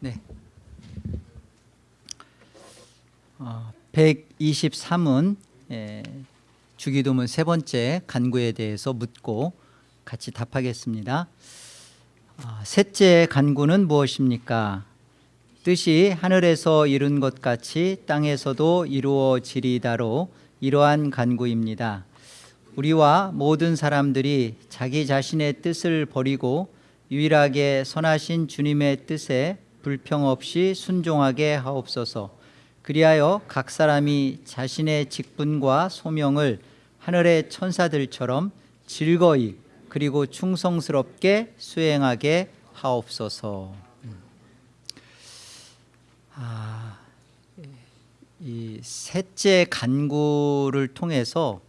네. 어, 123은 에, 주기도문 세 번째 간구에 대해서 묻고 같이 답하겠습니다. 아, 셋째 간구는 무엇입니까? 뜻이 하늘에서 이룬 것 같이 땅에서도 이루어지리다로 이러한 간구입니다. 우리와 모든 사람들이 자기 자신의 뜻을 버리고 유일하게 선하신 주님의 뜻에 불평 없이 순종하게 하옵소서. 그리하여 각 사람이 자신의 직분과 소명을 하늘의 천사들처럼 즐거이 그리고 충성스럽게 수행하게 하옵소서. 아, 이 셋째 간구를 통해서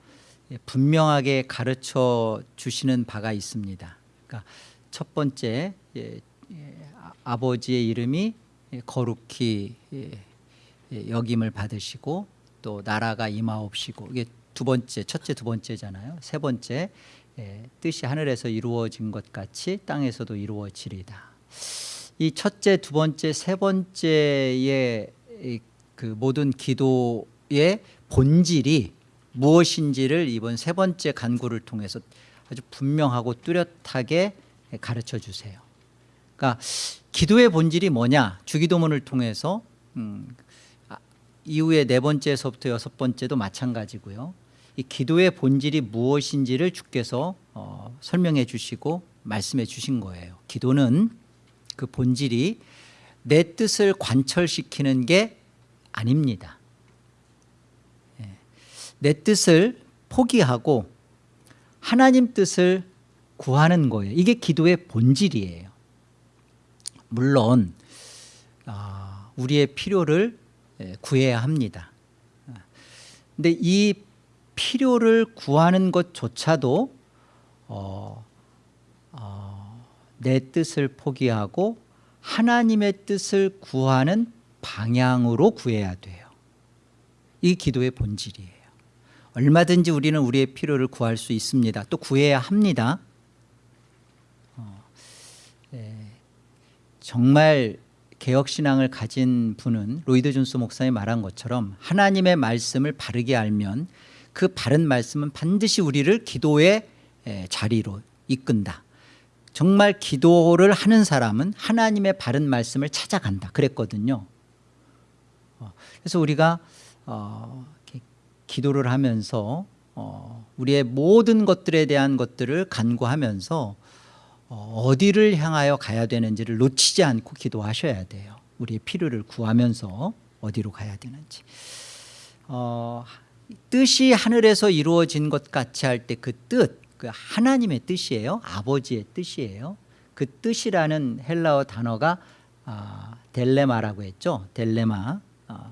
분명하게 가르쳐 주시는 바가 있습니다. 그러니까 첫 번째 예, 예, 아- 아버지의 이름이 거룩히 예, 예, 여김을 받으시고 또 나라가 임하옵시고 이게 두 번째 첫째 두 번째잖아요. 세 번째 예, 뜻이 하늘에서 이루어진 것 같이 땅에서도 이루어지리다. 이 첫째, 두 번째, 세 번째의 이그 모든 기도의 본질이 무엇인지를 이번 세 번째 간구를 통해서 아주 분명하고 뚜렷하게 가르쳐 주세요. 그러니까 기도의 본질이 뭐냐? 주기도문을 통해서 음, 아, 이후에 네 번째에서부터 여섯 번째도 마찬가지고요. 이 기도의 본질이 무엇인지를 주께서 어, 설명해 주시고 말씀해 주신 거예요. 기도는 그 본질이 내 뜻을 관철시키는 게 아닙니다. 예. 내 뜻을 포기하고 하나님 뜻을 구하는 거예요. 이게 기도의 본질이에요. 물론 아, 우리의 필요를 예, 구해야 합니다. 근데 이 필요를 구하는 것조차도 어, 어, 내 뜻을 포기하고 하나님의 뜻을 구하는 방향으로 구해야 돼요. 이 기도의 본질이에요. 얼마든지 우리는 우리의 필요를 구할 수 있습니다. 또 구해야 합니다. 어, 예, 정말 개혁신앙을 가진 분은 로이드 존스 목사님이 말한 것처럼 하나님의 말씀을 바르게 알면 그 바른 말씀은 반드시 우리를 기도의 에, 자리로 이끈다. 정말 기도를 하는 사람은 하나님의 바른 말씀을 찾아간다. 그랬거든요. 어, 그래서 우리가 어, 기도를 하면서 어, 우리의 모든 것들에 대한 것들을 간구하면서 어, 어디를 향하여 가야 되는지를 놓치지 않고 기도하셔야 돼요. 우리의 필요를 구하면서 어디로 가야 되는지. 어, 뜻이 하늘에서 이루어진 것 같이 할 때 그 뜻, 그 하나님의 뜻이에요. 아버지의 뜻이에요. 그 뜻이라는 헬라어 단어가 아, 델레마라고 했죠. 델레마. 아,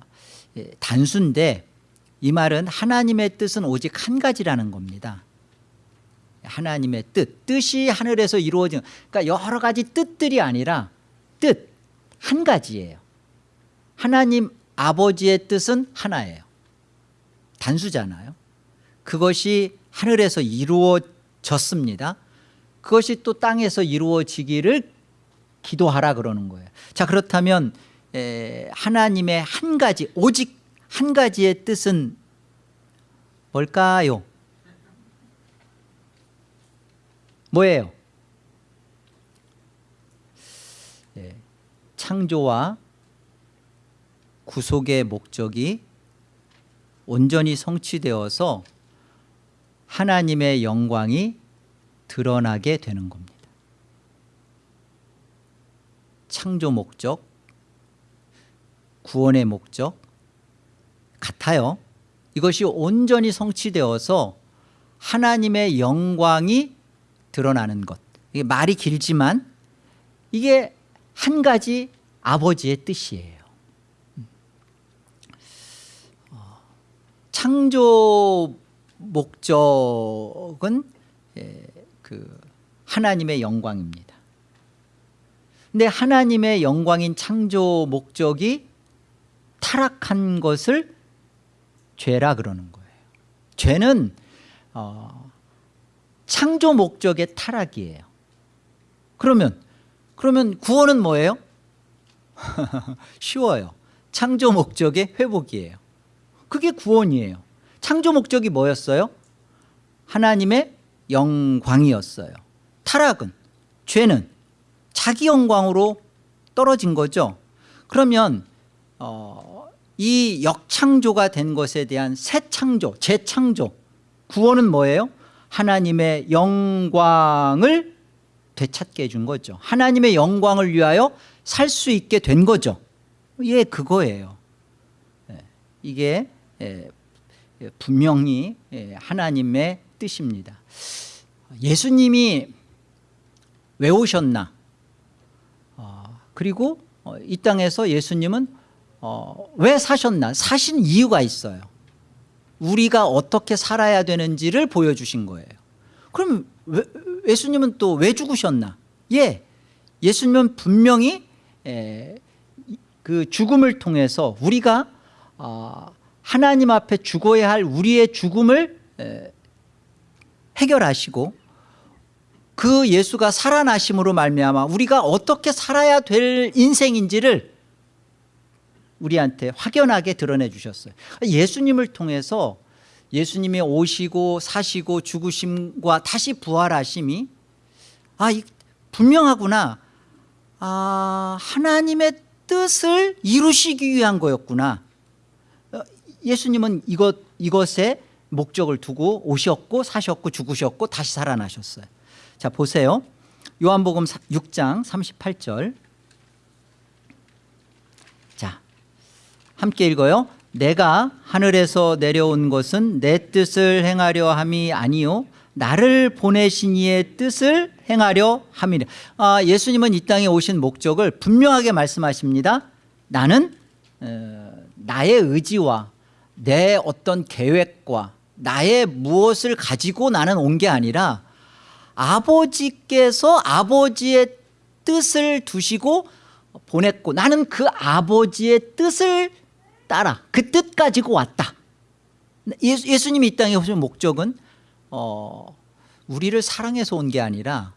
예, 단수인데 이 말은 하나님의 뜻은 오직 한 가지라는 겁니다. 하나님의 뜻, 뜻이 하늘에서 이루어진 그러니까 여러 가지 뜻들이 아니라 뜻 한 가지예요. 하나님 아버지의 뜻은 하나예요. 단수잖아요. 그것이 하늘에서 이루어졌습니다. 그것이 또 땅에서 이루어지기를 기도하라 그러는 거예요. 자 그렇다면 에, 하나님의 한 가지 오직 한 가지의 뜻은 뭘까요? 뭐예요? 예, 창조와 구속의 목적이 온전히 성취되어서 하나님의 영광이 드러나게 되는 겁니다. 창조 목적, 구원의 목적 같아요. 이것이 온전히 성취되어서 하나님의 영광이 드러나는 것. 이게 말이 길지만 이게 한 가지 아버지의 뜻이에요. 어, 창조 목적은 예, 그 하나님의 영광입니다. 근데 하나님의 영광인 창조 목적이 타락한 것을 죄라 그러는 거예요. 죄는 어, 창조 목적의 타락이에요. 그러면 그러면 구원은 뭐예요? 쉬워요. 창조 목적의 회복이에요. 그게 구원이에요. 창조 목적이 뭐였어요? 하나님의 영광이었어요. 타락은 죄는 자기 영광으로 떨어진 거죠. 그러면 어, 이 역창조가 된 것에 대한 새 창조, 재창조, 구원은 뭐예요? 하나님의 영광을 되찾게 해준 거죠. 하나님의 영광을 위하여 살 수 있게 된 거죠. 예, 그거예요. 예, 이게 예, 분명히 예, 하나님의 뜻입니다. 예수님이 왜 오셨나? 어, 그리고 어, 이 땅에서 예수님은 어, 왜 사셨나? 사신 이유가 있어요. 우리가 어떻게 살아야 되는지를 보여주신 거예요. 그럼 왜, 예수님은 또 왜 죽으셨나? 예, 예수님은 분명히 에, 그 죽음을 통해서 우리가 어, 하나님 앞에 죽어야 할 우리의 죽음을 에, 해결하시고 그 예수가 살아나심으로 말미암아 우리가 어떻게 살아야 될 인생인지를 우리한테 확연하게 드러내 주셨어요. 예수님을 통해서 예수님이 오시고 사시고 죽으심과 다시 부활하심이 아 분명하구나. 아 하나님의 뜻을 이루시기 위한 거였구나. 어, 예수님은 이것, 이것에 목적을 두고 오셨고 사셨고 죽으셨고 다시 살아나셨어요. 자 보세요. 요한복음 6장 38절 함께 읽어요. 내가 하늘에서 내려온 것은 내 뜻을 행하려 함이 아니요. 나를 보내신 이의 뜻을 행하려 함이라 아, 예수님은 이 땅에 오신 목적을 분명하게 말씀하십니다. 나는 어, 나의 의지와 내 어떤 계획과 나의 무엇을 가지고 나는 온 게 아니라 아버지께서 아버지의 뜻을 두시고 보냈고 나는 그 아버지의 뜻을 따라 그 뜻 가지고 왔다. 예수, 님이 이 땅에 오신 목적은 어, 우리를 사랑해서 온 게 아니라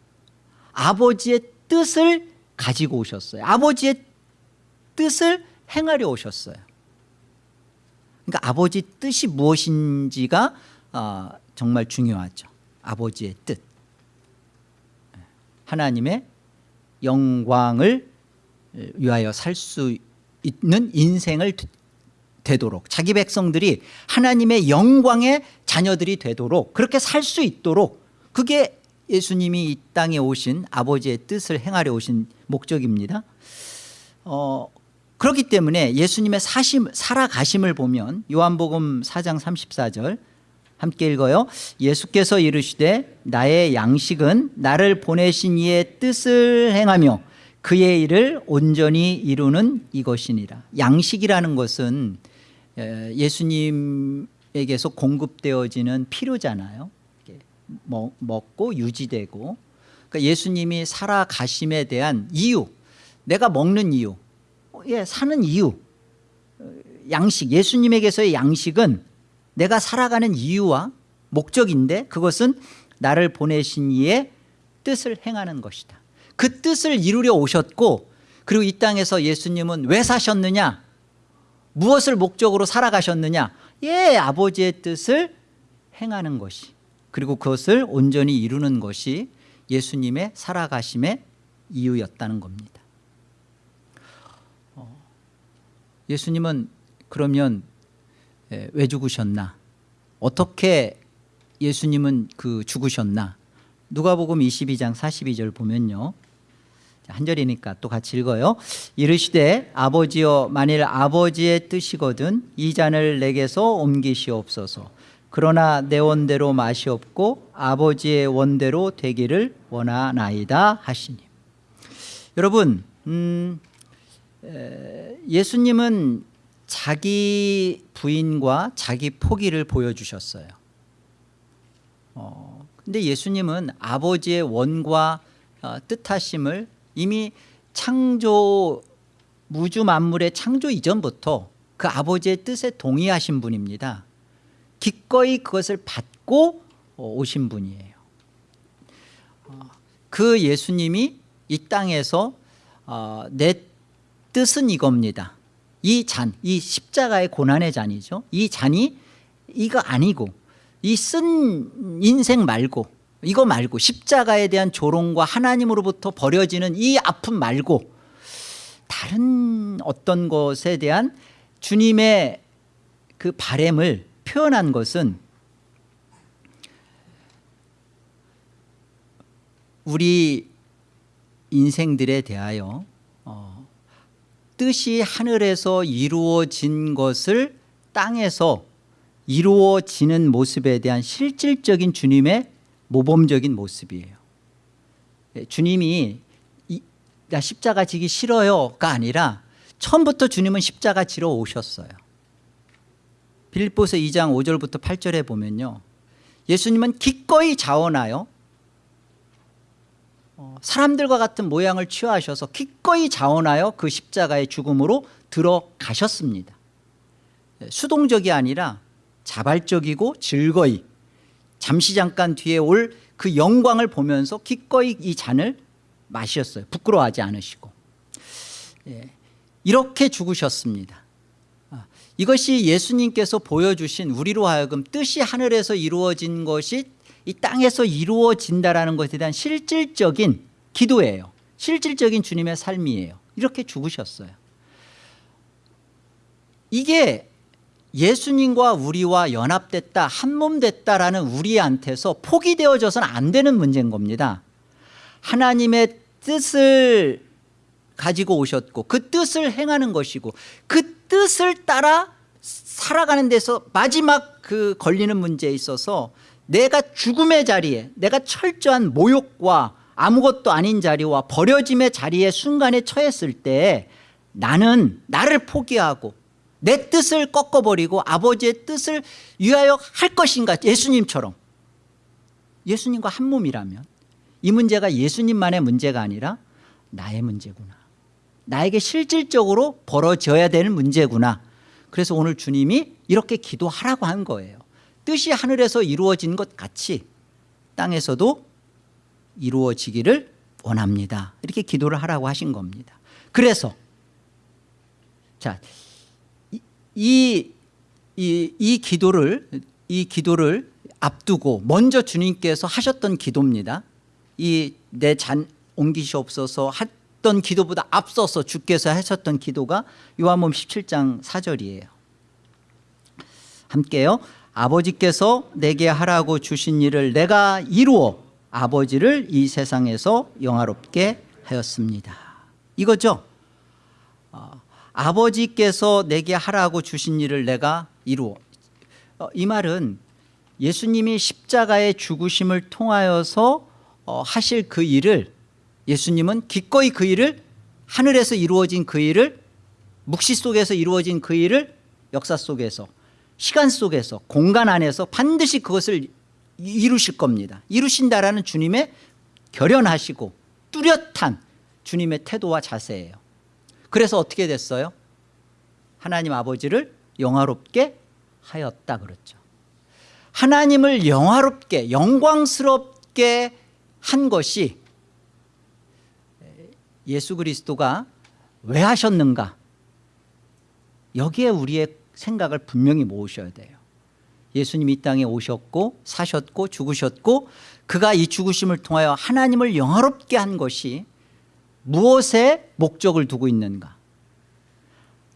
아버지의 뜻을 가지고 오셨어요. 아버지의 뜻을 행하려 오셨어요. 그러니까 아버지 뜻이 무엇인지가 어, 정말 중요하죠. 아버지의 뜻. 하나님의 영광을 위하여 살 수 있는 인생을 되도록 자기 백성들이 하나님의 영광의 자녀들이 되도록 그렇게 살 수 있도록 그게 예수님이 이 땅에 오신 아버지의 뜻을 행하려 오신 목적입니다. 어, 그렇기 때문에 예수님의 사심, 살아가심을 보면 요한복음 4장 34절 함께 읽어요. 예수께서 이르시되 나의 양식은 나를 보내신 이의 뜻을 행하며 그의 일을 온전히 이루는 이것이니라. 양식이라는 것은 예수님에게서 공급되어지는 필요잖아요. 먹고 유지되고. 그러니까 예수님이 살아가심에 대한 이유 내가 먹는 이유 예, 사는 이유 양식 예수님에게서의 양식은 내가 살아가는 이유와 목적인데 그것은 나를 보내신 이의 뜻을 행하는 것이다. 그 뜻을 이루려 오셨고 그리고 이 땅에서 예수님은 왜 사셨느냐 무엇을 목적으로 살아가셨느냐? 예 아버지의 뜻을 행하는 것이 그리고 그것을 온전히 이루는 것이 예수님의 살아가심의 이유였다는 겁니다. 어, 예수님은 그러면 왜 죽으셨나? 어떻게 예수님은 그 죽으셨나? 누가복음 22장 42절 보면요 한 절이니까 또 같이 읽어요. 이르시되 아버지여 만일 아버지의 뜻이거든 이 잔을 내게서 옮기시옵소서. 그러나 내 원대로 맛이 없고 아버지의 원대로 되기를 원하나이다 하시니. 여러분 음, 예수님은 자기 부인과 자기 포기를 보여주셨어요. 어, 근데 예수님은 아버지의 원과 어, 뜻하심을 이미 창조 무주 만물의 창조 이전부터 그 아버지의 뜻에 동의하신 분입니다 기꺼이 그것을 받고 오신 분이에요 그 예수님이 이 땅에서 어, 내 뜻은 이겁니다. 이 잔, 이 십자가의 고난의 잔이죠. 이 잔이 이거 아니고 이 쓴 인생 말고 이거 말고 십자가에 대한 조롱과 하나님으로부터 버려지는 이 아픔 말고 다른 어떤 것에 대한 주님의 그 바램을 표현한 것은 우리 인생들에 대하여 어, 뜻이 하늘에서 이루어진 것을 땅에서 이루어지는 모습에 대한 실질적인 주님의 모범적인 모습이에요. 예, 주님이 이, 나 십자가 지기 싫어요가 아니라 처음부터 주님은 십자가 지러 오셨어요. 빌립보서 2장 5절부터 8절에 보면요. 예수님은 기꺼이 자원하여 어, 사람들과 같은 모양을 취하셔서 기꺼이 자원하여 그 십자가의 죽음으로 들어가셨습니다. 예, 수동적이 아니라 자발적이고 즐거이 잠시 잠깐 뒤에 올 그 영광을 보면서 기꺼이 이 잔을 마셨어요. 부끄러워하지 않으시고. 예, 이렇게 죽으셨습니다. 아, 이것이 예수님께서 보여주신 우리로 하여금 뜻이 하늘에서 이루어진 것이 이 땅에서 이루어진다라는 것에 대한 실질적인 기도예요. 실질적인 주님의 삶이에요. 이렇게 죽으셨어요. 이게 예수님과 우리와 연합됐다 한몸 됐다라는 우리한테서 포기되어져서는 안 되는 문제인 겁니다. 하나님의 뜻을 가지고 오셨고 그 뜻을 행하는 것이고 그 뜻을 따라 살아가는 데서 마지막 그 걸리는 문제에 있어서 내가 죽음의 자리에 내가 철저한 모욕과 아무것도 아닌 자리와 버려짐의 자리에 순간에 처했을 때 나는 나를 포기하고 내 뜻을 꺾어버리고 아버지의 뜻을 위하여 할 것인가 예수님처럼. 예수님과 한 몸이라면 이 문제가 예수님만의 문제가 아니라 나의 문제구나. 나에게 실질적으로 벌어져야 되는 문제구나. 그래서 오늘 주님이 이렇게 기도하라고 한 거예요. 뜻이 하늘에서 이루어진 것 같이 땅에서도 이루어지기를 원합니다. 이렇게 기도를 하라고 하신 겁니다. 그래서 자 이, 이, 이 기도를 이 기도를 앞두고 먼저 주님께서 하셨던 기도입니다. 이 내 잔 옮기시옵소서 했던 기도보다 앞서서 주께서 하셨던 기도가 요한복음 17장 4절이에요. 함께요. 아버지께서 내게 하라고 주신 일을 내가 이루어 아버지를 이 세상에서 영화롭게 하였습니다. 이거죠? 어, 아버지께서 내게 하라고 주신 일을 내가 이루어 어, 이 말은 예수님이 십자가의 죽으심을 통하여서 어, 하실 그 일을 예수님은 기꺼이 그 일을 하늘에서 이루어진 그 일을 묵시 속에서 이루어진 그 일을 역사 속에서 시간 속에서 공간 안에서 반드시 그것을 이루실 겁니다. 이루신다라는 주님의 결연하시고 뚜렷한 주님의 태도와 자세예요 그래서 어떻게 됐어요? 하나님 아버지를 영화롭게 하였다 그랬죠. 하나님을 영화롭게 영광스럽게 한 것이 예수 그리스도가 왜 하셨는가? 여기에 우리의 생각을 분명히 모으셔야 돼요. 예수님이 이 땅에 오셨고 사셨고 죽으셨고 그가 이 죽으심을 통하여 하나님을 영화롭게 한 것이 무엇에 목적을 두고 있는가?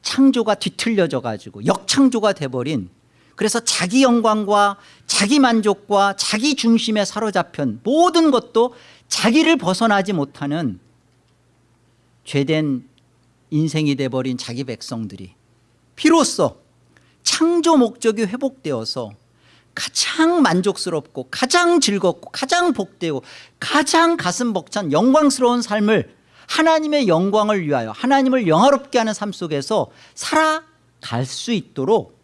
창조가 뒤틀려져 가지고 역창조가 돼버린 그래서 자기 영광과 자기 만족과 자기 중심에 사로잡힌 모든 것도 자기를 벗어나지 못하는 죄된 인생이 돼버린 자기 백성들이 비로소 창조 목적이 회복되어서 가장 만족스럽고 가장 즐겁고 가장 복되고 가장 가슴 벅찬 영광스러운 삶을 하나님의 영광을 위하여 하나님을 영화롭게 하는 삶 속에서 살아갈 수 있도록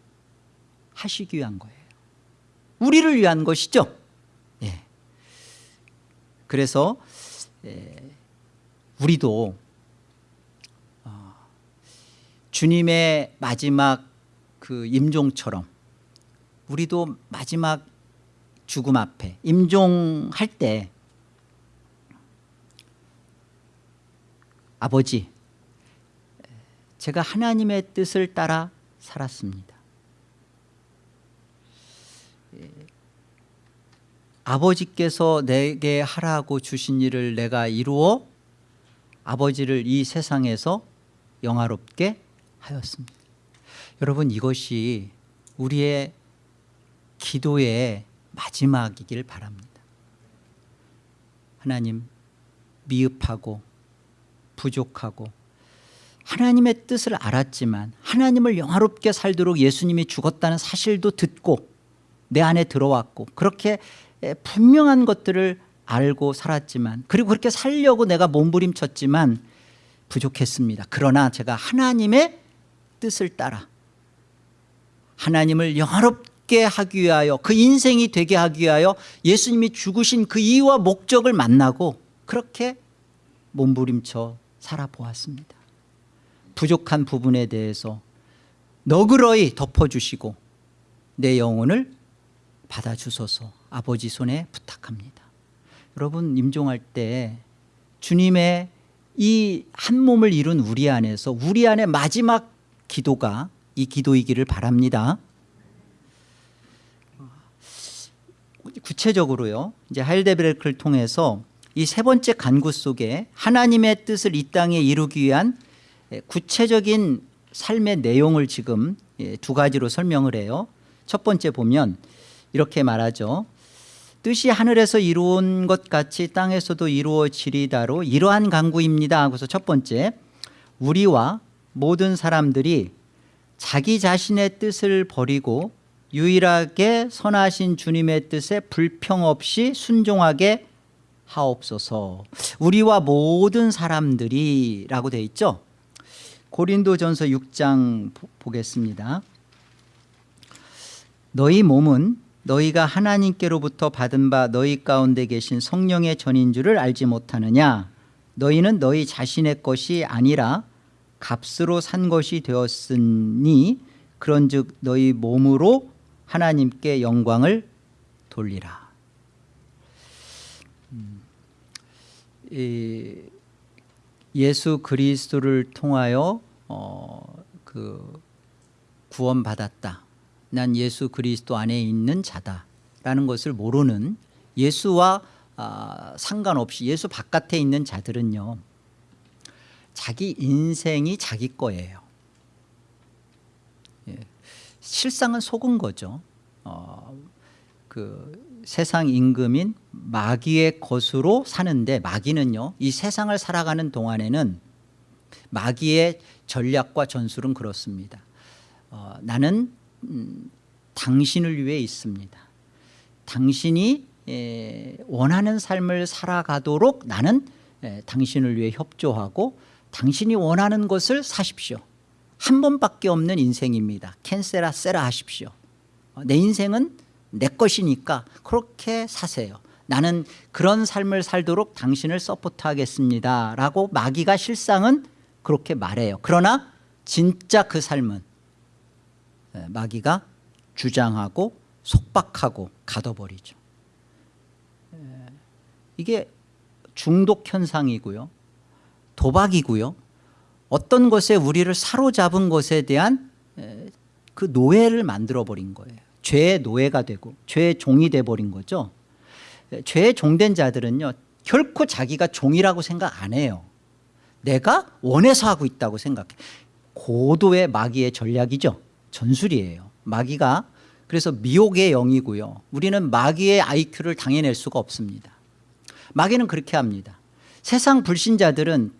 하시기 위한 거예요 우리를 위한 것이죠 예. 그래서 예, 우리도 어, 주님의 마지막 그 임종처럼 우리도 마지막 죽음 앞에 임종할 때 아버지 제가 하나님의 뜻을 따라 살았습니다 예. 아버지께서 내게 하라고 주신 일을 내가 이루어 아버지를 이 세상에서 영화롭게 하였습니다 여러분 이것이 우리의 기도의 마지막이길 바랍니다 하나님 미흡하고 부족하고 하나님의 뜻을 알았지만 하나님을 영화롭게 살도록 예수님이 죽었다는 사실도 듣고 내 안에 들어왔고 그렇게 분명한 것들을 알고 살았지만 그리고 그렇게 살려고 내가 몸부림쳤지만 부족했습니다. 그러나 제가 하나님의 뜻을 따라 하나님을 영화롭게 하기 위하여 그 인생이 되게 하기 위하여 예수님이 죽으신 그 이유와 목적을 만나고 그렇게 몸부림쳐 살아보았습니다. 부족한 부분에 대해서 너그러이 덮어주시고 내 영혼을 받아주소서. 아버지 손에 부탁합니다. 여러분 임종할 때 주님의 이 한 몸을 이룬 우리 안에서 우리 안에 마지막 기도가 이 기도이기를 바랍니다. 구체적으로요 이제 하일데베르크를 통해서 이 세 번째 간구 속에 하나님의 뜻을 이 땅에 이루기 위한 구체적인 삶의 내용을 지금 예, 두 가지로 설명을 해요. 첫 번째 보면 이렇게 말하죠. 뜻이 하늘에서 이루어진 것 같이 땅에서도 이루어지리다로 이러한 강구입니다. 하고서 첫 번째 우리와 모든 사람들이 자기 자신의 뜻을 버리고 유일하게 선하신 주님의 뜻에 불평 없이 순종하게 하옵소서. 우리와 모든 사람들이 라고 되어 있죠? 고린도전서 6장 보겠습니다. 너희 몸은 너희가 하나님께로부터 받은 바 너희 가운데 계신 성령의 전인 줄을 알지 못하느냐? 너희는 너희 자신의 것이 아니라 값으로 산 것이 되었으니 그런즉 너희 몸으로 하나님께 영광을 돌리라 예수 그리스도를 통하여 어, 그 구원받았다. 난 예수 그리스도 안에 있는 자다라는 것을 모르는 예수와 아, 상관없이 예수 바깥에 있는 자들은요 자기 인생이 자기 거예요. 예. 실상은 속은 거죠. 어, 그 세상 임금인 마귀의 것으로 사는데 마귀는요 이 세상을 살아가는 동안에는 마귀의 전략과 전술은 그렇습니다. 어, 나는 음, 당신을 위해 있습니다. 당신이 에, 원하는 삶을 살아가도록 나는 에, 당신을 위해 협조하고 당신이 원하는 것을 사십시오. 한 번밖에 없는 인생입니다. 캔세라 세라 하십시오. 어, 내 인생은 내 것이니까 그렇게 사세요. 나는 그런 삶을 살도록 당신을 서포트하겠습니다. 라고 마귀가 실상은 그렇게 말해요. 그러나 진짜 그 삶은 마귀가 주장하고 속박하고 가둬버리죠. 이게 중독 현상이고요. 도박이고요. 어떤 것에 우리를 사로잡은 것에 대한 그 노예를 만들어버린 거예요 죄의 노예가 되고 죄의 종이 돼버린 거죠. 죄의 종된 자들은요 결코 자기가 종이라고 생각 안 해요. 내가 원해서 하고 있다고 생각해. 고도의 마귀의 전략이죠. 전술이에요. 마귀가 그래서 미혹의 영이고요. 우리는 마귀의 IQ를 당해낼 수가 없습니다. 마귀는 그렇게 합니다. 세상 불신자들은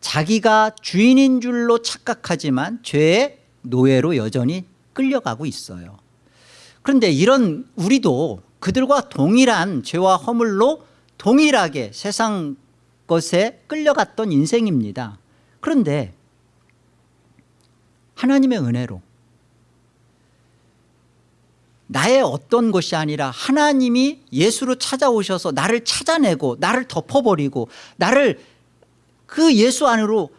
자기가 주인인 줄로 착각하지만 죄의 노예로 여전히 끌려가고 있어요 그런데 이런 우리도 그들과 동일한 죄와 허물로 동일하게 세상 것에 끌려갔던 인생입니다. 그런데 하나님의 은혜로 나의 어떤 것이 아니라 하나님이 예수로 찾아오셔서 나를 찾아내고 나를 덮어버리고 나를 그 예수 안으로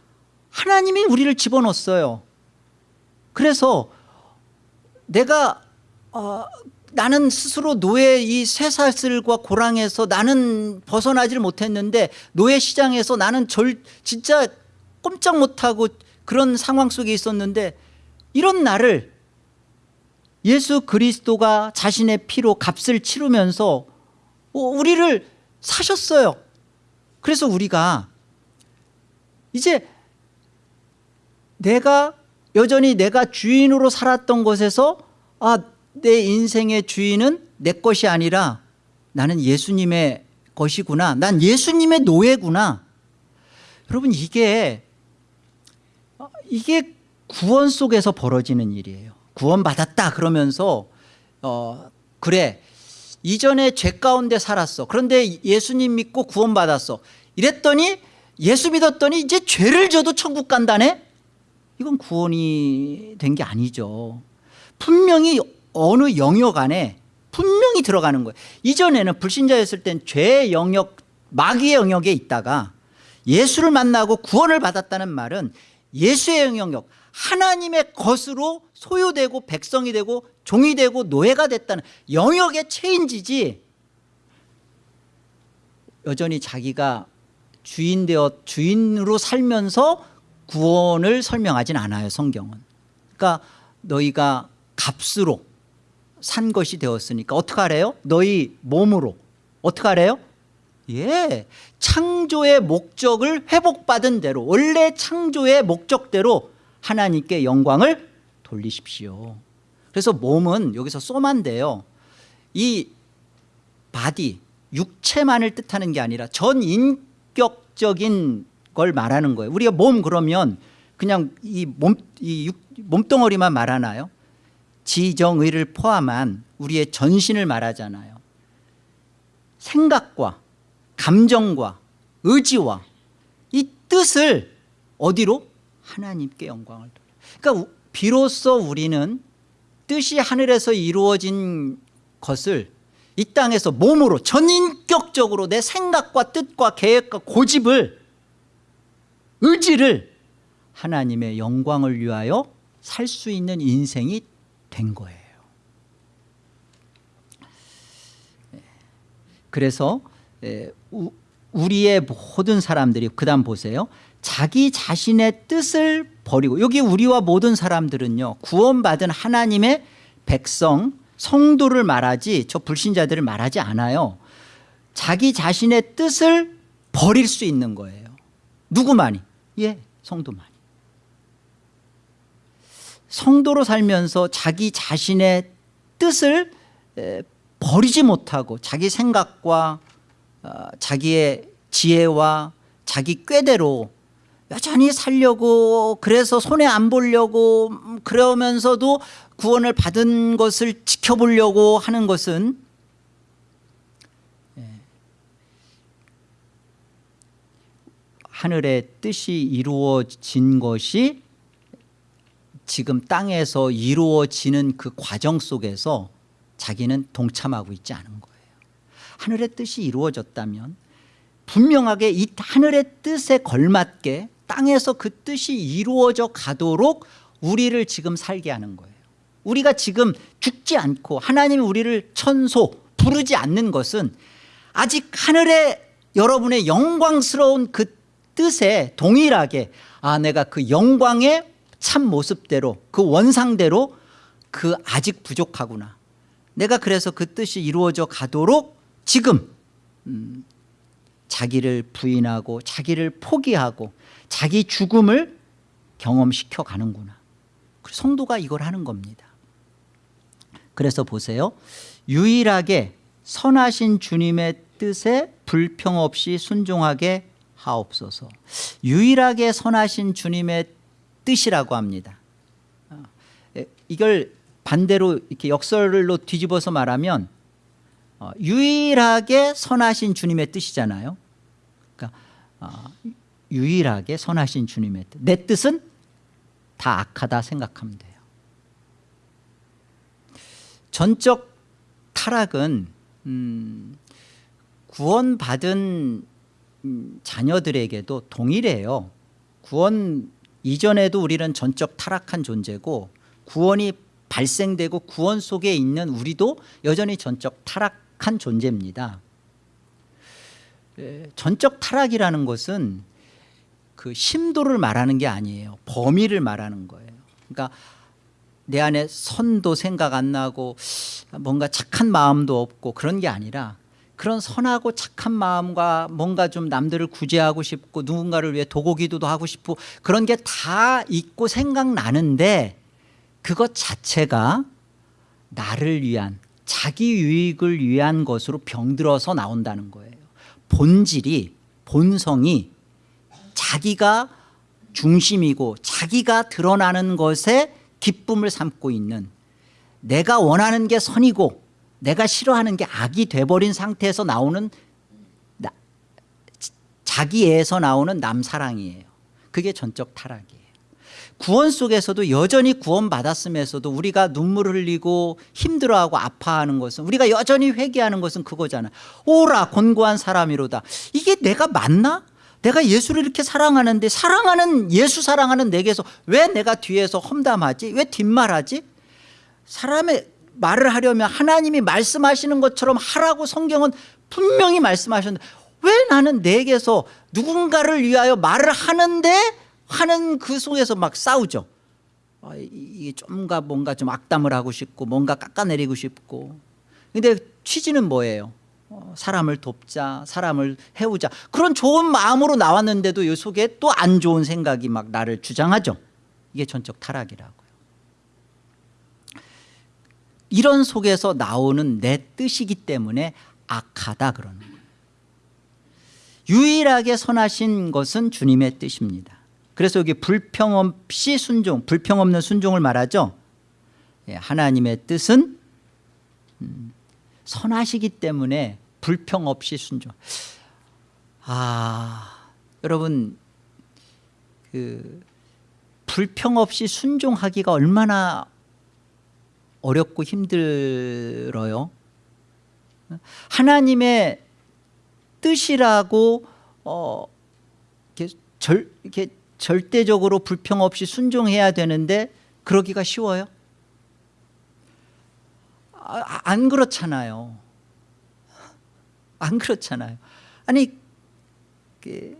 하나님이 우리를 집어넣었어요. 그래서 내가 어, 나는 스스로 노예 이 쇠사슬과 고랑에서 나는 벗어나질 못했는데 노예 시장에서 나는 절 진짜 꼼짝 못하고 그런 상황 속에 있었는데 이런 나를 예수 그리스도가 자신의 피로 값을 치르면서 어, 우리를 사셨어요. 그래서 우리가 이제 내가 여전히 내가 주인으로 살았던 것에서 아, 내 인생의 주인은 내 것이 아니라 나는 예수님의 것이구나. 난 예수님의 노예구나. 여러분 이게 아, 이게 구원 속에서 벌어지는 일이에요. 구원 받았다 그러면서 어 그래. 이전에 죄 가운데 살았어. 그런데 예수님 믿고 구원 받았어. 이랬더니 예수 믿었더니 이제 죄를 져도 천국 간다네? 이건 구원이 된 게 아니죠. 분명히 어느 영역 안에 분명히 들어가는 거예요. 이전에는 불신자였을 땐 죄의 영역 마귀의 영역에 있다가 예수를 만나고 구원을 받았다는 말은 예수의 영역 하나님의 것으로 소유되고 백성이 되고 종이 되고 노예가 됐다는 영역의 체인지지 여전히 자기가 주인 되어 주인으로 살면서 구원을 설명하진 않아요 성경은. 그러니까 너희가 값으로 산 것이 되었으니까 어떻게 하래요? 너희 몸으로. 어떻게 하래요? 예, 창조의 목적을 회복받은 대로 원래 창조의 목적대로 하나님께 영광을 돌리십시오. 그래서 몸은 여기서 쏘만데요. 이 body 육체만을 뜻하는 게 아니라 전인격적인 걸 말하는 거예요. 우리가 몸 그러면 그냥 이, 몸, 이 육, 몸덩어리만 말하나요 지정의를 포함한 우리의 전신을 말하잖아요 생각과 감정과 의지와 이 뜻을 어디로? 하나님께 영광을 돌려 그러니까 비로소 우리는 뜻이 하늘에서 이루어진 것을 이 땅에서 몸으로 전인격적으로 내 생각과 뜻과 계획과 고집을 의지를 하나님의 영광을 위하여 살 수 있는 인생이 된 거예요. 그래서 우리의 모든 사람들이 그 다음 보세요. 자기 자신의 뜻을 버리고 여기 우리와 모든 사람들은요 구원받은 하나님의 백성 성도를 말하지 저 불신자들을 말하지 않아요. 자기 자신의 뜻을 버릴 수 있는 거예요. 누구만이? 예 성도만이 성도로 살면서 자기 자신의 뜻을 버리지 못하고 자기 생각과 어, 자기의 지혜와 자기 꾀대로 여전히 살려고 그래서 손해 안 보려고 음, 그러면서도 구원을 받은 것을 지켜보려고 하는 것은 예, 하늘의 뜻이 이루어진 것이 지금 땅에서 이루어지는 그 과정 속에서 자기는 동참하고 있지 않은 거예요. 하늘의 뜻이 이루어졌다면 분명하게 이 하늘의 뜻에 걸맞게 땅에서 그 뜻이 이루어져 가도록 우리를 지금 살게 하는 거예요. 우리가 지금 죽지 않고 하나님이 우리를 천소 부르지 않는 것은 아직 하늘의 여러분의 영광스러운 그 뜻에 동일하게 아 내가 그 영광의 참 모습대로 그 원상대로 그 아직 부족하구나. 내가 그래서 그 뜻이 이루어져 가도록 지금 음, 자기를 부인하고 자기를 포기하고 자기 죽음을 경험시켜 가는구나. 성도가 이걸 하는 겁니다. 그래서 보세요. 유일하게 선하신 주님의 뜻에 불평 없이 순종하게 하옵소서. 유일하게 선하신 주님의 뜻이라고 합니다. 어, 이걸 반대로 이렇게 역설로 뒤집어서 말하면 어, 유일하게 선하신 주님의 뜻이잖아요. 그러니까 어, 유일하게 선하신 주님의 뜻. 내 뜻은 다 악하다 생각하면 돼요. 전적 타락은 음, 구원받은 음, 자녀들에게도 동일해요. 구원 이전에도 우리는 전적 타락한 존재고 구원이 발생되고 구원 속에 있는 우리도 여전히 전적 타락한 존재입니다 전적 타락이라는 것은 그 심도를 말하는 게 아니에요. 범위를 말하는 거예요. 그러니까 내 안에 선도 생각 안 나고 뭔가 착한 마음도 없고 그런 게 아니라 그런 선하고 착한 마음과 뭔가 좀 남들을 구제하고 싶고 누군가를 위해 도고기도도 하고 싶고 그런 게 다 있고 생각나는데 그것 자체가 나를 위한 자기 유익을 위한 것으로 병들어서 나온다는 거예요. 본질이 본성이 자기가 중심이고 자기가 드러나는 것에 기쁨을 삼고 있는 내가 원하는 게 선이고 내가 싫어하는 게 악이 돼버린 상태에서 나오는 나, 자기애에서 나오는 남사랑이에요 그게 전적 타락이에요 구원 속에서도 여전히 구원 받았음에서도 우리가 눈물 흘리고 힘들어하고 아파하는 것은 우리가 여전히 회개하는 것은 그거잖아 오라 곤고한 사람이로다 이게 내가 맞나? 내가 예수를 이렇게 사랑하는데 사랑하는 예수 사랑하는 내게서 왜 내가 뒤에서 험담하지? 왜 뒷말하지? 사람의 말을 하려면 하나님이 말씀하시는 것처럼 하라고 성경은 분명히 말씀하셨는데 왜 나는 내게서 누군가를 위하여 말을 하는데 하는 그 속에서 막 싸우죠? 아, 이게 좀가 뭔가 좀 악담을 하고 싶고 뭔가 깎아내리고 싶고. 근데 취지는 뭐예요? 어, 사람을 돕자 사람을 해우자. 그런 좋은 마음으로 나왔는데도 이 속에 또 안 좋은 생각이 막 나를 주장하죠. 이게 전적 타락이라고요 이런 속에서 나오는 내 뜻이기 때문에 악하다 그러는 거예요. 유일하게 선하신 것은 주님의 뜻입니다. 그래서 여기 불평 없이 순종 불평 없는 순종을 말하죠? 예, 하나님의 뜻은 음, 선하시기 때문에 불평 없이 순종. 아 여러분 그 불평 없이 순종하기가 얼마나 어렵고 힘들어요. 하나님의 뜻이라고 어, 이렇게 절, 이렇게 절대적으로 불평 없이 순종해야 되는데 그러기가 쉬워요? 아, 안 그렇잖아요. 안 그렇잖아요. 아니 그,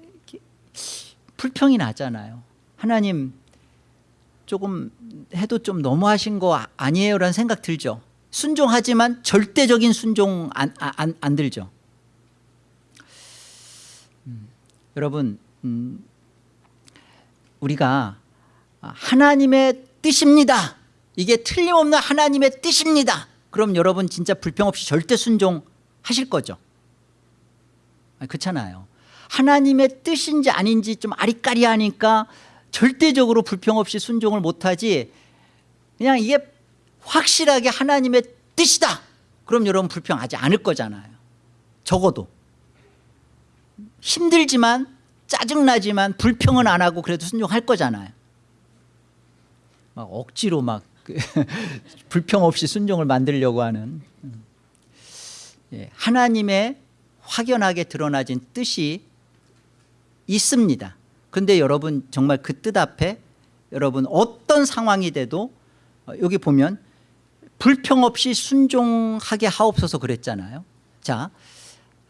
불평이 나잖아요. 하나님 조금 해도 좀 너무하신 거 아니에요 라는 생각 들죠? 순종하지만 절대적인 순종 안, 안, 안 들죠? 음, 여러분 음, 우리가 하나님의 뜻입니다. 이게 틀림없는 하나님의 뜻입니다. 그럼 여러분 진짜 불평 없이 절대 순종하실 거죠? 그렇잖아요. 하나님의 뜻인지 아닌지 좀 아리까리하니까 절대적으로 불평 없이 순종을 못하지 그냥 이게 확실하게 하나님의 뜻이다. 그럼 여러분 불평하지 않을 거잖아요. 적어도. 힘들지만 짜증나지만 불평은 안 하고 그래도 순종할 거잖아요. 막 억지로 막그 불평 없이 순종을 만들려고 하는. 예, 하나님의 확연하게 드러나진 뜻이 있습니다 근데 여러분 정말 그 뜻 앞에 여러분 어떤 상황이 돼도 어, 여기 보면 불평 없이 순종하게 하옵소서 그랬잖아요. 자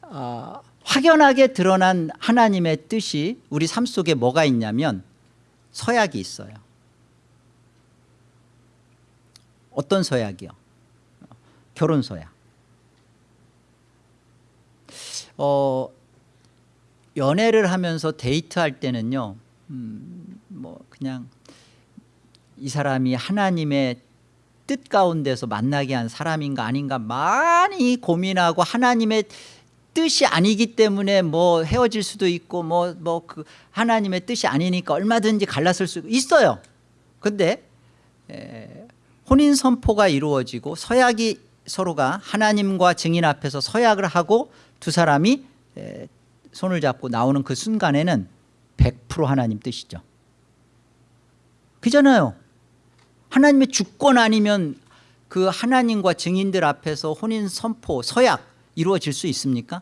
어, 확연하게 드러난 하나님의 뜻이 우리 삶 속에 뭐가 있냐면 서약이 있어요. 어떤 서약이요? 결혼 서약. 어, 연애를 하면서 데이트할 때는요 음, 뭐 그냥 이 사람이 하나님의 뜻 가운데서 만나게 한 사람인가 아닌가 많이 고민하고 하나님의 뜻이 아니기 때문에 뭐 헤어질 수도 있고 뭐 뭐 그 하나님의 뜻이 아니니까 얼마든지 갈랐을 수 있어요. 근데 에, 혼인 선포가 이루어지고 서약이 서로가 하나님과 증인 앞에서 서약을 하고 두 사람이 에, 손을 잡고 나오는 그 순간에는 100% 하나님 뜻이죠 그잖아요 하나님의 주권 아니면 그 하나님과 증인들 앞에서 혼인 선포 서약 이루어질 수 있습니까?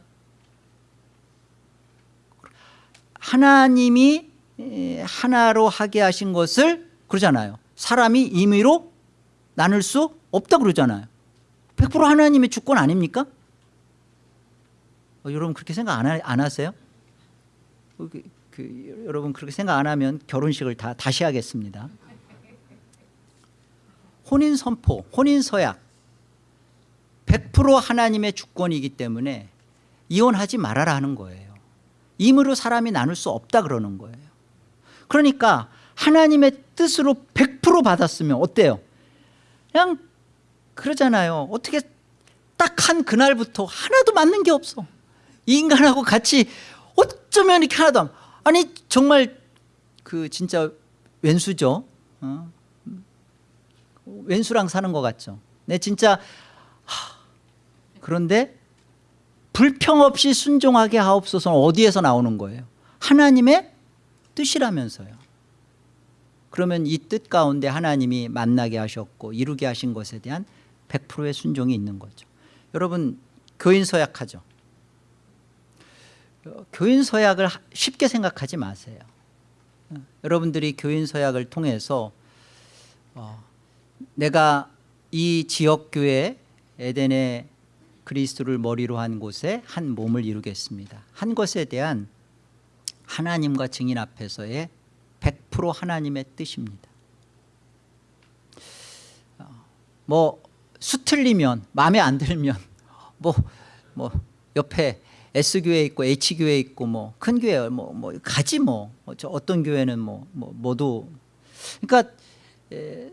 하나님이 하나로 하게 하신 것을 그러잖아요 사람이 임의로 나눌 수 없다 그러잖아요 100% 하나님의 주권 아닙니까? 어, 여러분 그렇게 생각 안, 하, 안 하세요? 그, 그 여러분 그렇게 생각 안 하면 결혼식을 다 다시 하겠습니다. 혼인 선포, 혼인 서약 100% 하나님의 주권이기 때문에 이혼하지 말아라 하는 거예요. 임으로 사람이 나눌 수 없다 그러는 거예요. 그러니까 하나님의 뜻으로 100% 받았으면 어때요? 그냥 그러잖아요. 어떻게 딱 한 그날부터 하나도 맞는 게 없어. 이 인간하고 같이 어쩌면 이렇게 하나도 안 아니 정말 그 진짜 왼수죠. 어? 왼수랑 사는 것 같죠. 내 진짜 하, 그런데 불평 없이 순종하게 하옵소서 어디에서 나오는 거예요? 하나님의 뜻이라면서요. 그러면 이 뜻 가운데 하나님이 만나게 하셨고 이루게 하신 것에 대한 100%의 순종이 있는 거죠. 여러분 교인 서약하죠. 교인 서약을 쉽게 생각하지 마세요. 여러분들이 교인 서약을 통해서 어, 내가 이 지역교회 에덴의 그리스도를 머리로 한 곳에 한 몸을 이루겠습니다. 한 것에 대한 하나님과 증인 앞에서의 100% 하나님의 뜻입니다. 어, 뭐 수틀리면 마음에 안 들면 뭐, 뭐 옆에 S교회 있고 H교회 있고 뭐 큰 교회 뭐, 뭐 가지 뭐 어떤 교회는 뭐, 뭐 모두. 그러니까 에,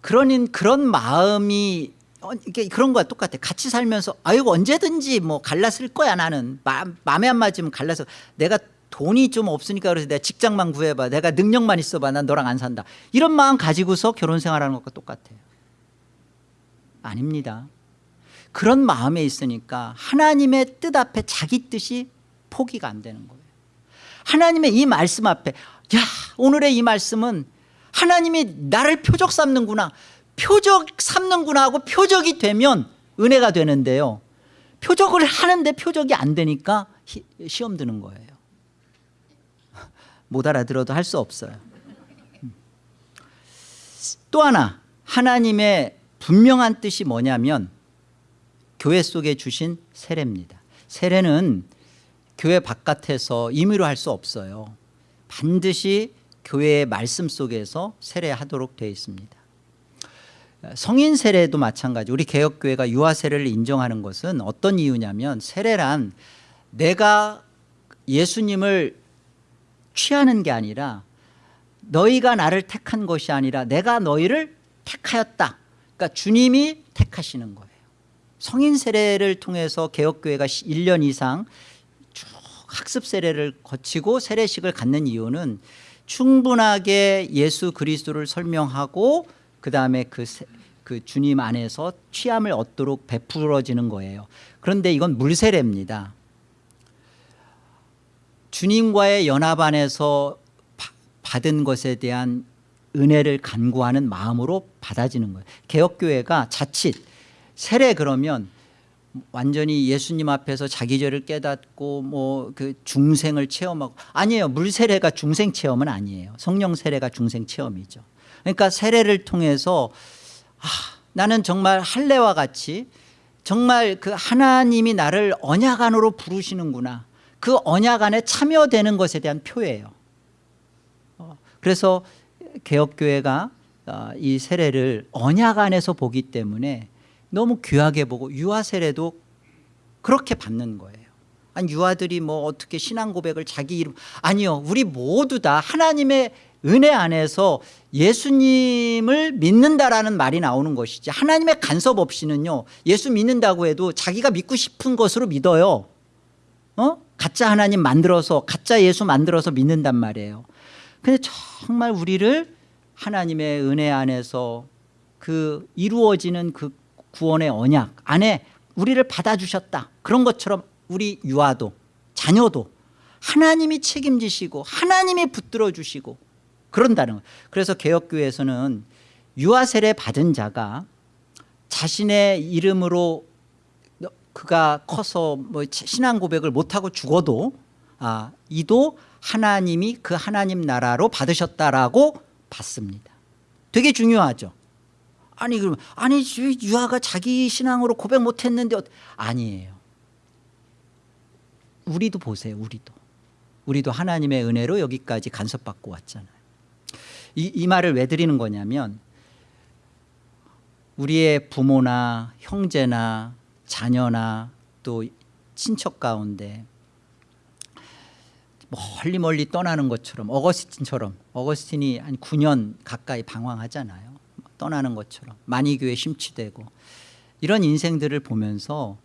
그런 그런 마음이 어, 이게 그런 거와 똑같아. 같이 살면서 아이고 언제든지 뭐 갈랐을 거야 나는. 마, 마음에 안 맞으면 갈라서 내가 돈이 좀 없으니까 그래서 내가 직장만 구해봐. 내가 능력만 있어봐. 난 너랑 안 산다. 이런 마음 가지고서 결혼 생활하는 것과 똑같아요. 아닙니다 그런 마음에 있으니까 하나님의 뜻 앞에 자기 뜻이 포기가 안 되는 거예요. 하나님의 이 말씀 앞에 야 오늘의 이 말씀은 하나님이 나를 표적 삼는구나 표적 삼는구나 하고 표적이 되면 은혜가 되는데요. 표적을 하는데 표적이 안 되니까 시험 드는 거예요. 못 알아들어도 할 수 없어요. 또 하나 하나님의 분명한 뜻이 뭐냐면 교회 속에 주신 세례입니다. 세례는 교회 바깥에서 임의로 할 수 없어요. 반드시 교회의 말씀 속에서 세례하도록 되어 있습니다. 성인 세례도 마찬가지. 우리 개혁교회가 유아 세례를 인정하는 것은 어떤 이유냐면 세례란 내가 예수님을 취하는 게 아니라 너희가 나를 택한 것이 아니라 내가 너희를 택하였다. 그러니까 주님이 택하시는 거예요 성인 세례를 통해서 개혁교회가 1년 이상 쭉 학습 세례를 거치고 세례식을 갖는 이유는 충분하게 예수 그리스도를 설명하고 그 다음에 그, 그 주님 안에서 취함을 얻도록 베풀어지는 거예요. 그런데 이건 물세례입니다. 주님과의 연합 안에서 받은 것에 대한 은혜를 간구하는 마음으로 받아지는 거예요. 개혁교회가 자칫 세례 그러면 완전히 예수님 앞에서 자기 죄를 깨닫고 뭐 그 중생을 체험하고 아니에요. 물 세례가 중생 체험은 아니에요. 성령 세례가 중생 체험이죠. 그러니까 세례를 통해서 아, 나는 정말 할례와 같이 정말 그 하나님이 나를 언약 안으로 부르시는구나. 그 언약 안에 참여되는 것에 대한 표예요. 어, 그래서 개혁교회가 어, 이 세례를 언약 안에서 보기 때문에 너무 귀하게 보고 유아 세례도 그렇게 받는 거예요. 아니 유아들이 뭐 어떻게 신앙 고백을 자기 이름 아니요. 우리 모두 다 하나님의 은혜 안에서 예수님을 믿는다라는 말이 나오는 것이지 하나님의 간섭 없이는요 예수 믿는다고 해도 자기가 믿고 싶은 것으로 믿어요. 어? 가짜 하나님 만들어서 가짜 예수 만들어서 믿는단 말이에요. 근데 정말 우리를 하나님의 은혜 안에서 그 이루어지는 그 구원의 언약 안에 우리를 받아주셨다. 그런 것처럼 우리 유아도 자녀도 하나님이 책임지시고 하나님이 붙들어 주시고 그런다는 거예요. 그래서 개혁교회에서는 유아 세례 받은 자가 자신의 이름으로 그가 커서 뭐 신앙 고백을 못하고 죽어도 아, 이도 하나님이 그 하나님 나라로 받으셨다라고 받습니다. 되게 중요하죠 아니 그러면 아니 유아가 자기 신앙으로 고백 못했는데 아니에요 우리도 보세요 우리도 우리도 하나님의 은혜로 여기까지 간섭받고 왔잖아요. 이, 이 말을 왜 드리는 거냐면 우리의 부모나 형제나 자녀나 또 친척 가운데 멀리 멀리 떠나는 것처럼 어거스틴처럼 어거스틴이 한 9년 가까이 방황하잖아요. 떠나는 것처럼 만이교에 심취되고 이런 인생들을 보면서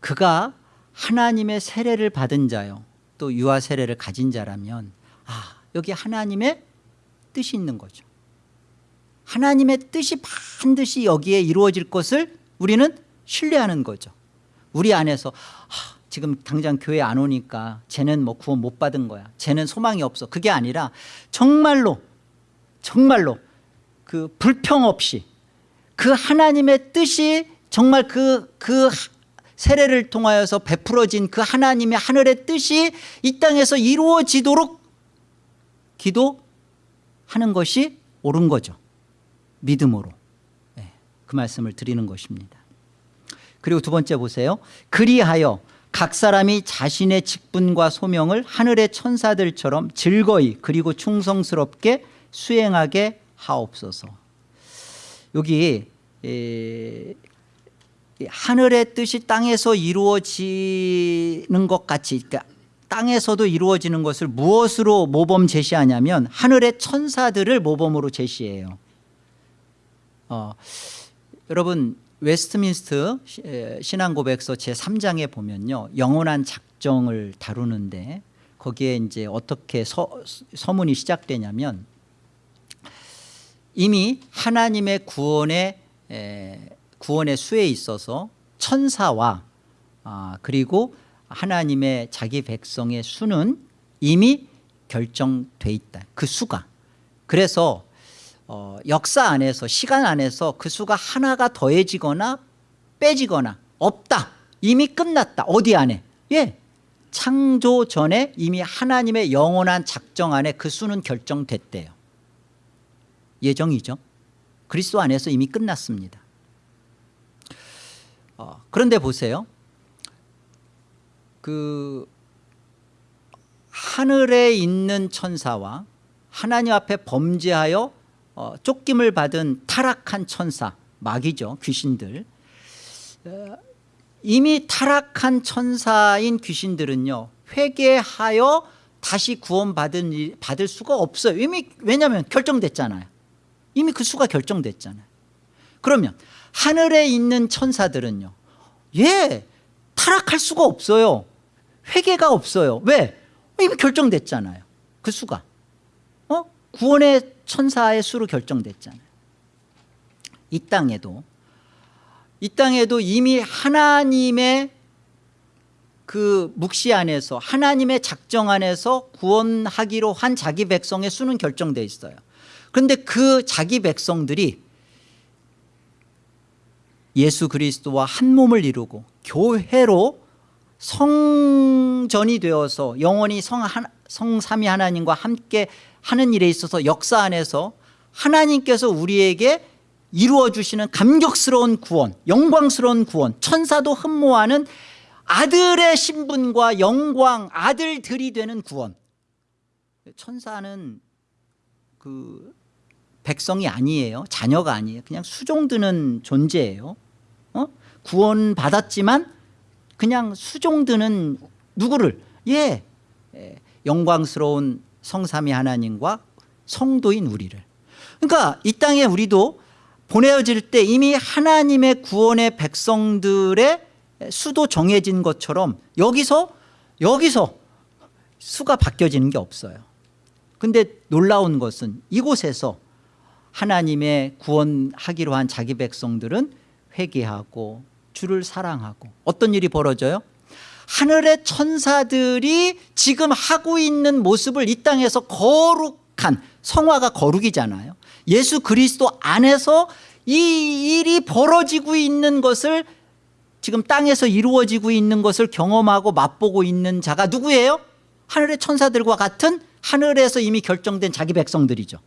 그가 하나님의 세례를 받은 자요 또 유아 세례를 가진 자라면 아 여기 하나님의 뜻이 있는 거죠. 하나님의 뜻이 반드시 여기에 이루어질 것을 우리는 신뢰하는 거죠. 우리 안에서 아, 지금 당장 교회 안 오니까 쟤는 뭐 구원 못 받은 거야. 쟤는 소망이 없어. 그게 아니라 정말로 정말로 그 불평 없이 그 하나님의 뜻이 정말 그, 그 세례를 통하여서 베풀어진 그 하나님의 하늘의 뜻이 이 땅에서 이루어지도록 기도하는 것이 옳은 거죠. 믿음으로. 네, 그 말씀을 드리는 것입니다. 그리고 두 번째 보세요. 그리하여 각 사람이 자신의 직분과 소명을 하늘의 천사들처럼 즐거이 그리고 충성스럽게 수행하게 하옵소서. 여기 에, 하늘의 뜻이 땅에서 이루어지는 것 같이 그러니까 땅에서도 이루어지는 것을 무엇으로 모범 제시하냐면 하늘의 천사들을 모범으로 제시해요. 어, 여러분 웨스트민스터 신앙고백서 제3장에 보면요 영원한 작정을 다루는데 거기에 이제 어떻게 서, 서문이 시작되냐면 이미 하나님의 구원의 에, 구원의 수에 있어서 천사와 아, 그리고 하나님의 자기 백성의 수는 이미 결정돼 있다. 그 수가. 그래서 어, 역사 안에서 시간 안에서 그 수가 하나가 더해지거나 빼지거나 없다. 이미 끝났다. 어디 안에? 예. 창조 전에 이미 하나님의 영원한 작정 안에 그 수는 결정됐대요 예정이죠. 그리스도 안에서 이미 끝났습니다. 어, 그런데 보세요. 그 하늘에 있는 천사와 하나님 앞에 범죄하여 어, 쫓김을 받은 타락한 천사 마귀죠 귀신들. 어, 이미 타락한 천사인 귀신들은요 회개하여 다시 구원 받은 받을 수가 없어요. 이미 왜냐하면 결정됐잖아요 이미 그 수가 결정됐잖아요. 그러면 하늘에 있는 천사들은요 예 타락할 수가 없어요. 회개가 없어요. 왜? 이미 결정됐잖아요. 그 수가. 어? 구원의 천사의 수로 결정됐잖아요. 이 땅에도 이 땅에도 이미 하나님의 그 묵시 안에서 하나님의 작정 안에서 구원하기로 한 자기 백성의 수는 결정돼 있어요 그런데 그 자기 백성들이 예수 그리스도와 한 몸을 이루고 교회로 성전이 되어서 영원히 성, 성삼위 하나님과 함께 하는 일에 있어서 역사 안에서 하나님께서 우리에게 이루어 주시는 감격스러운 구원 영광스러운 구원 천사도 흠모하는 아들의 신분과 영광 아들들이 되는 구원. 천사는 그 백성이 아니에요. 자녀가 아니에요. 그냥 수종드는 존재예요. 어? 구원 받았지만 그냥 수종드는 누구를? 예, 예. 영광스러운 성삼위 하나님과 성도인 우리를. 그러니까 이 땅에 우리도 보내어질 때 이미 하나님의 구원의 백성들의 수도 정해진 것처럼 여기서 여기서 수가 바뀌어지는 게 없어요. 근데 놀라운 것은 이곳에서 하나님의 구원하기로 한 자기 백성들은 회개하고 주를 사랑하고 어떤 일이 벌어져요? 하늘의 천사들이 지금 하고 있는 모습을 이 땅에서 거룩한 성화가 거룩이잖아요 예수 그리스도 안에서 이 일이 벌어지고 있는 것을 지금 땅에서 이루어지고 있는 것을 경험하고 맛보고 있는 자가 누구예요? 하늘의 천사들과 같은 하늘에서 이미 결정된 자기 백성들이죠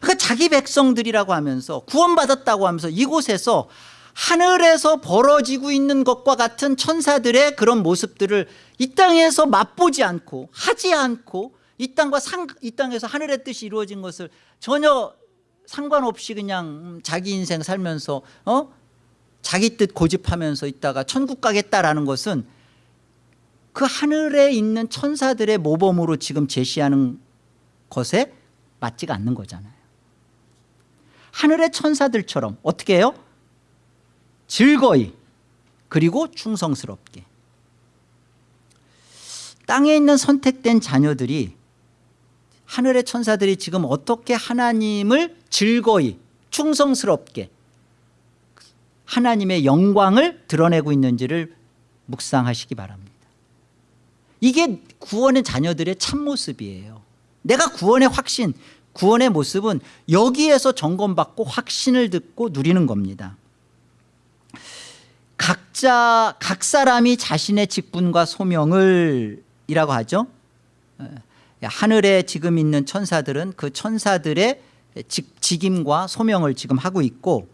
그러니까 자기 백성들이라고 하면서 구원받았다고 하면서 이곳에서 하늘에서 벌어지고 있는 것과 같은 천사들의 그런 모습들을 이 땅에서 맛보지 않고 하지 않고 이 땅과 상, 이 땅에서 하늘의 뜻이 이루어진 것을 전혀 상관없이 그냥 음, 자기 인생 살면서 어? 자기 뜻 고집하면서 있다가 천국 가겠다라는 것은 그 하늘에 있는 천사들의 모범으로 지금 제시하는 것에 맞지가 않는 거잖아요 하늘의 천사들처럼 어떻게 해요? 즐거이 그리고 충성스럽게. 땅에 있는 선택된 자녀들이 하늘의 천사들이 지금 어떻게 하나님을 즐거이 충성스럽게 하나님의 영광을 드러내고 있는지를 묵상하시기 바랍니다. 이게 구원의 자녀들의 참모습이에요. 내가 구원의 확신 구원의 모습은 여기에서 점검받고 확신을 듣고 누리는 겁니다. 각자 각 사람이 자신의 직분과 소명을 이라고 하죠. 하늘에 지금 있는 천사들은 그 천사들의 직, 직임과 소명을 지금 하고 있고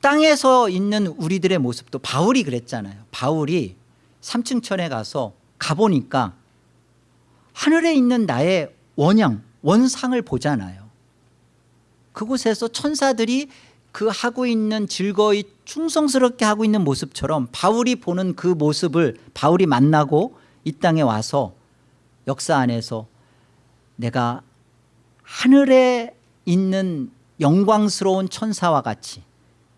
땅에서 있는 우리들의 모습도 바울이 그랬잖아요. 바울이 삼층천에 가서 가보니까 하늘에 있는 나의 원형 원상을 보잖아요. 그곳에서 천사들이 그 하고 있는 즐거이 충성스럽게 하고 있는 모습처럼 바울이 보는 그 모습을 바울이 만나고 이 땅에 와서 역사 안에서 내가 하늘에 있는 영광스러운 천사와 같이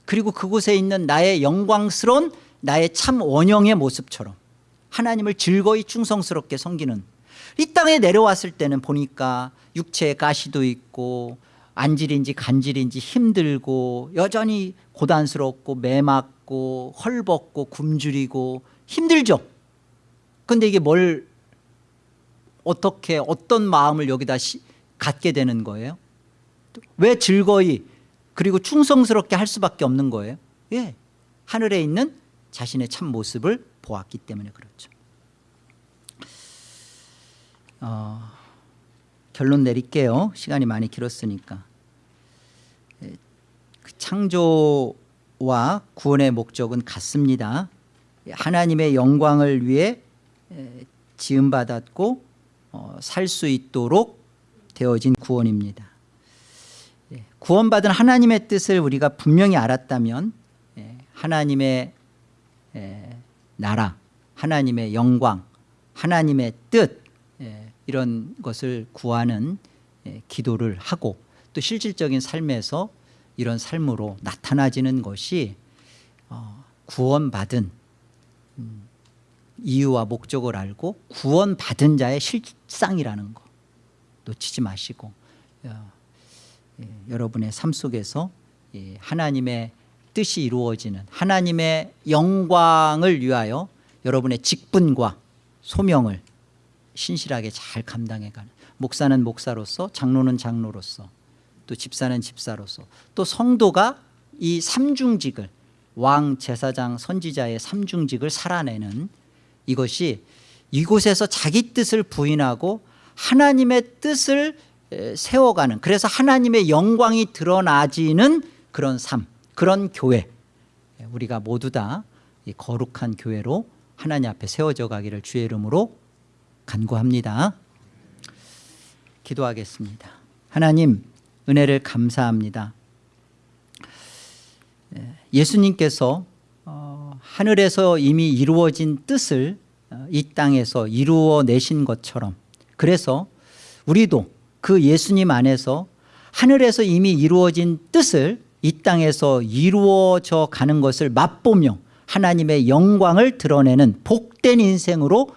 그리고 그곳에 있는 나의 영광스러운 나의 참 원형의 모습처럼 하나님을 즐거이 충성스럽게 섬기는 이 땅에 내려왔을 때는 보니까 육체에 가시도 있고 안질인지 간질인지 힘들고 여전히 고단스럽고 매맞고 헐벗고 굶주리고 힘들죠. 근데 이게 뭘 어떻게 어떤 마음을 여기다 시, 갖게 되는 거예요? 왜 즐거이 그리고 충성스럽게 할 수밖에 없는 거예요? 예, 하늘에 있는 자신의 참 모습을 보았기 때문에 그렇죠 어, 결론 내릴게요. 시간이 많이 길었으니까. 예, 그 창조와 구원의 목적은 같습니다. 하나님의 영광을 위해 지음받았고 어, 살수 있도록 되어진 구원입니다. 예, 구원받은 하나님의 뜻을 우리가 분명히 알았다면 예, 하나님의 나라 하나님의 영광 하나님의 뜻 이런 것을 구하는 기도를 하고 또 실질적인 삶에서 이런 삶으로 나타나지는 것이 어, 구원받은 음, 이유와 목적을 알고 구원받은 자의 실상이라는 거. 놓치지 마시고 어, 예, 여러분의 삶 속에서 예, 하나님의 뜻이 이루어지는 하나님의 영광을 위하여 여러분의 직분과 소명을 신실하게 잘 감당해가는 목사는 목사로서 장로는 장로로서 또 집사는 집사로서 또 성도가 이 삼중직을 왕 제사장 선지자의 삼중직을 살아내는 이것이 이곳에서 자기 뜻을 부인하고 하나님의 뜻을 세워가는 그래서 하나님의 영광이 드러나지는 그런 삶 그런 교회 우리가 모두 다 거룩한 교회로 하나님 앞에 세워져 가기를 주의 이름으로 간구합니다. 기도하겠습니다. 하나님 은혜를 감사합니다. 예수님께서 어, 하늘에서 이미 이루어진 뜻을 어, 이 땅에서 이루어내신 것처럼 그래서 우리도 그 예수님 안에서 하늘에서 이미 이루어진 뜻을 이 땅에서 이루어져 가는 것을 맛보며 하나님의 영광을 드러내는 복된 인생으로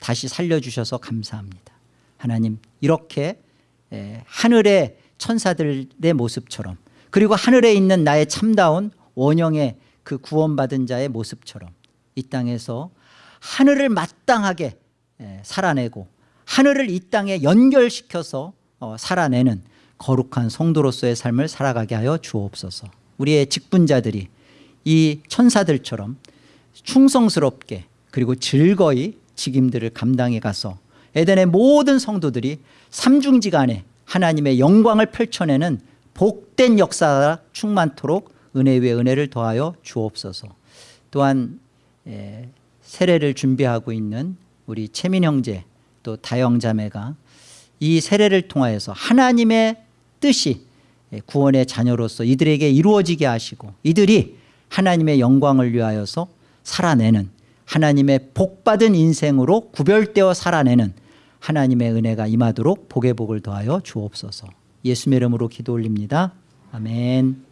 다시 살려주셔서 감사합니다. 하나님 이렇게 하늘의 천사들의 모습처럼 그리고 하늘에 있는 나의 참다운 원형의 그 구원받은 자의 모습처럼 이 땅에서 하늘을 마땅하게 살아내고 하늘을 이 땅에 연결시켜서 어, 살아내는 거룩한 성도로서의 삶을 살아가게 하여 주옵소서. 우리의 직분자들이 이 천사들처럼 충성스럽게 그리고 즐거이 직임들을 감당해 가서 에덴의 모든 성도들이 삼중지간에 하나님의 영광을 펼쳐내는 복된 역사가 충만토록 은혜 위에 은혜를 더하여 주옵소서. 또한 에, 세례를 준비하고 있는 우리 채민 형제 또 다영 자매가 이 세례를 통하여서 하나님의 뜻이 예, 구원의 자녀로서 이들에게 이루어지게 하시고 이들이 하나님의 영광을 위하여서 살아내는 하나님의 복받은 인생으로 구별되어 살아내는 하나님의 은혜가 임하도록 복의 복을 더하여 주옵소서. 예수의 이름으로 기도 올립니다. 아멘